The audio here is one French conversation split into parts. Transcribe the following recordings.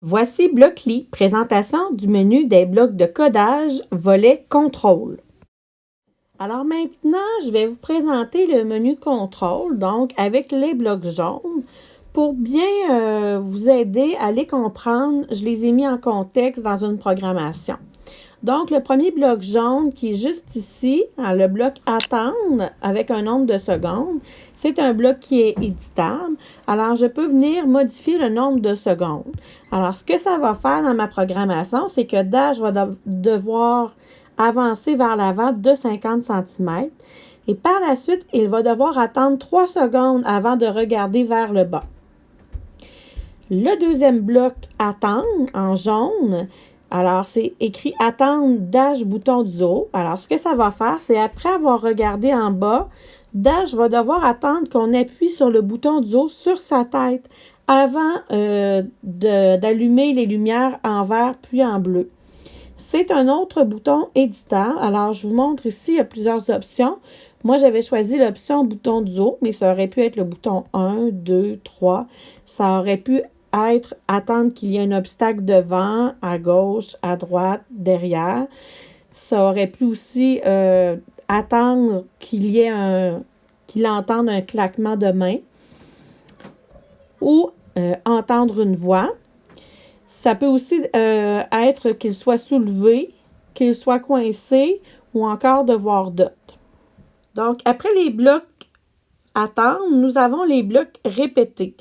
Voici Blockly, présentation du menu des blocs de codage, volet contrôle. Alors maintenant, je vais vous présenter le menu contrôle, donc avec les blocs jaunes. Pour bien euh, vous aider à les comprendre, je les ai mis en contexte dans une programmation. Donc, le premier bloc jaune qui est juste ici, hein, le bloc attendre avec un nombre de secondes, c'est un bloc qui est éditable. Alors, je peux venir modifier le nombre de secondes. Alors, ce que ça va faire dans ma programmation, c'est que Dash va devoir avancer vers l'avant de 50 cm. Et par la suite, il va devoir attendre 3 secondes avant de regarder vers le bas. Le deuxième bloc attendre en jaune, alors, c'est écrit attendre Dash bouton du haut. Alors, ce que ça va faire, c'est après avoir regardé en bas, Dash va devoir attendre qu'on appuie sur le bouton du haut sur sa tête avant euh, d'allumer les lumières en vert puis en bleu. C'est un autre bouton éditeur. Alors, je vous montre ici, il y a plusieurs options. Moi, j'avais choisi l'option bouton du haut, mais ça aurait pu être le bouton 1, 2, 3. Ça aurait pu être attendre qu'il y ait un obstacle devant, à gauche, à droite, derrière. Ça aurait pu aussi euh, attendre qu'il y ait un qu'il entende un claquement de main ou euh, entendre une voix. Ça peut aussi euh, être qu'il soit soulevé, qu'il soit coincé ou encore devoir d'autres. Donc, après les blocs attendre, nous avons les blocs répétés.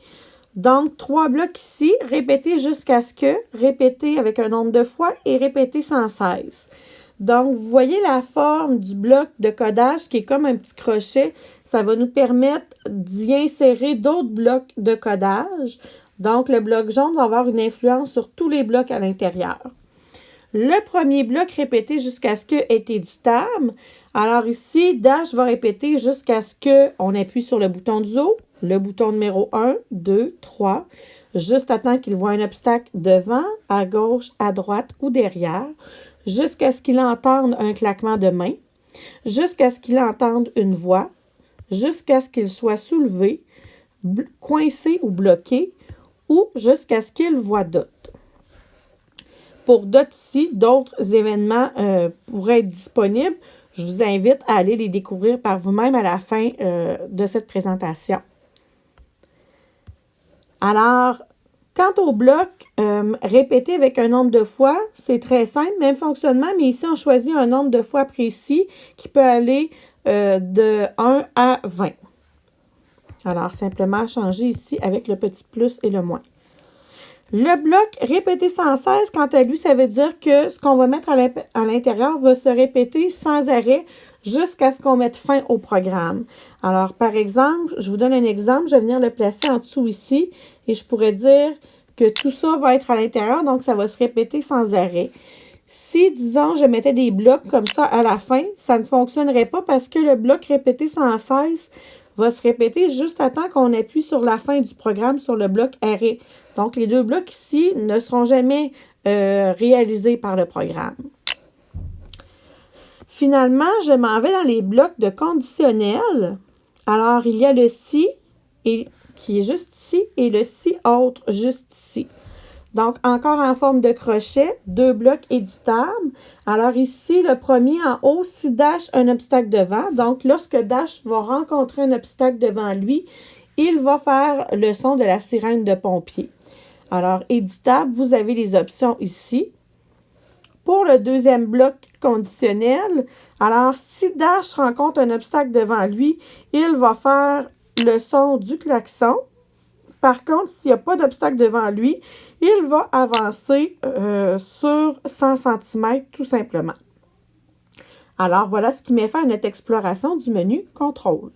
Donc, trois blocs ici, répéter jusqu'à ce que, répéter avec un nombre de fois et répéter sans cesse. Donc, vous voyez la forme du bloc de codage qui est comme un petit crochet. Ça va nous permettre d'y insérer d'autres blocs de codage. Donc, le bloc jaune va avoir une influence sur tous les blocs à l'intérieur. Le premier bloc répété jusqu'à ce que est éditable. Alors ici, Dash va répéter jusqu'à ce qu'on appuie sur le bouton du haut le bouton numéro 1, 2, 3, juste à temps qu'il voit un obstacle devant, à gauche, à droite ou derrière, jusqu'à ce qu'il entende un claquement de main, jusqu'à ce qu'il entende une voix, jusqu'à ce qu'il soit soulevé, coincé ou bloqué, ou jusqu'à ce qu'il voit d'autres. Pour d'autres ici, d'autres événements euh, pourraient être disponibles. Je vous invite à aller les découvrir par vous-même à la fin euh, de cette présentation. Alors, quant au bloc euh, répété avec un nombre de fois, c'est très simple, même fonctionnement, mais ici, on choisit un nombre de fois précis qui peut aller euh, de 1 à 20. Alors, simplement changer ici avec le petit plus et le moins. Le bloc répété sans cesse, quant à lui, ça veut dire que ce qu'on va mettre à l'intérieur va se répéter sans arrêt jusqu'à ce qu'on mette fin au programme. Alors, par exemple, je vous donne un exemple. Je vais venir le placer en dessous ici et je pourrais dire que tout ça va être à l'intérieur, donc ça va se répéter sans arrêt. Si, disons, je mettais des blocs comme ça à la fin, ça ne fonctionnerait pas parce que le bloc répété sans cesse va se répéter juste à temps qu'on appuie sur la fin du programme sur le bloc arrêt. Donc, les deux blocs ici ne seront jamais euh, réalisés par le programme. Finalement, je m'en vais dans les blocs de conditionnel. Alors, il y a le si et, qui est juste ici et le si autre juste ici. Donc, encore en forme de crochet, deux blocs éditables. Alors ici, le premier en haut, si Dash un obstacle devant, donc lorsque Dash va rencontrer un obstacle devant lui, il va faire le son de la sirène de pompier. Alors, éditable, vous avez les options ici. Pour le deuxième bloc conditionnel, alors si Dash rencontre un obstacle devant lui, il va faire le son du klaxon. Par contre, s'il n'y a pas d'obstacle devant lui, il va avancer euh, sur 100 cm tout simplement. Alors, voilà ce qui met fin à notre exploration du menu Contrôle.